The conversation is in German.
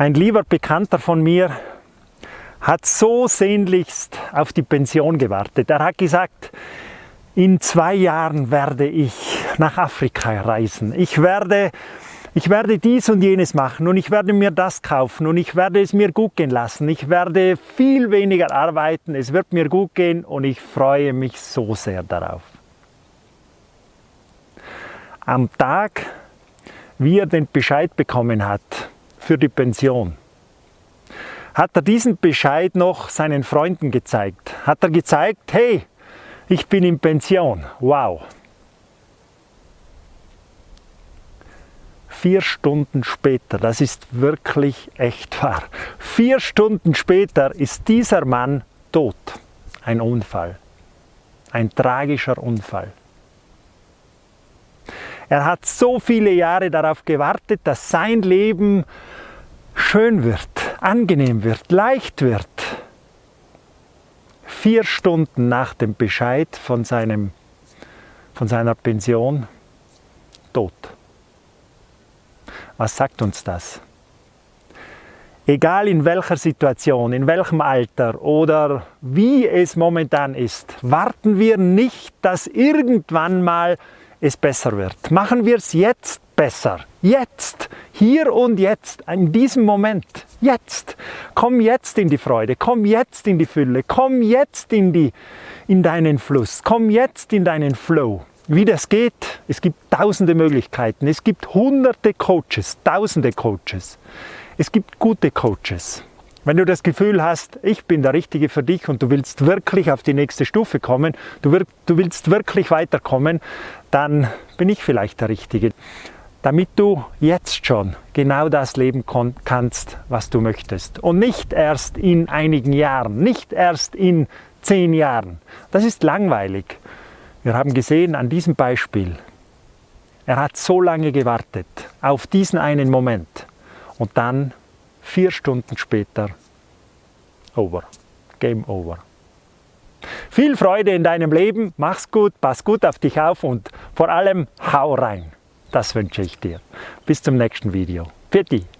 Ein lieber Bekannter von mir hat so sehnlichst auf die Pension gewartet. Er hat gesagt, in zwei Jahren werde ich nach Afrika reisen. Ich werde, ich werde dies und jenes machen und ich werde mir das kaufen und ich werde es mir gut gehen lassen. Ich werde viel weniger arbeiten, es wird mir gut gehen und ich freue mich so sehr darauf. Am Tag, wie er den Bescheid bekommen hat für die Pension, hat er diesen Bescheid noch seinen Freunden gezeigt. Hat er gezeigt, hey, ich bin in Pension. Wow. Vier Stunden später, das ist wirklich echt wahr, vier Stunden später ist dieser Mann tot. Ein Unfall. Ein tragischer Unfall. Er hat so viele Jahre darauf gewartet, dass sein Leben schön wird, angenehm wird, leicht wird. Vier Stunden nach dem Bescheid von, seinem, von seiner Pension, tot. Was sagt uns das? Egal in welcher Situation, in welchem Alter oder wie es momentan ist, warten wir nicht, dass irgendwann mal es besser wird. Machen wir es jetzt besser. Jetzt, hier und jetzt, in diesem Moment, jetzt. Komm jetzt in die Freude, komm jetzt in die Fülle, komm jetzt in, die, in deinen Fluss, komm jetzt in deinen Flow. Wie das geht, es gibt tausende Möglichkeiten, es gibt hunderte Coaches, tausende Coaches. Es gibt gute Coaches. Wenn du das Gefühl hast, ich bin der Richtige für dich und du willst wirklich auf die nächste Stufe kommen, du, willst wirklich weiterkommen, dann bin ich vielleicht der Richtige damit du jetzt schon genau das leben kannst, was du möchtest. Und nicht erst in einigen Jahren, nicht erst in zehn Jahren. Das ist langweilig. Wir haben gesehen an diesem Beispiel, er hat so lange gewartet auf diesen einen Moment und dann vier Stunden später over, game over. Viel Freude in deinem Leben, mach's gut, pass gut auf dich auf und vor allem hau rein. Das wünsche ich dir. Bis zum nächsten Video. Für dich.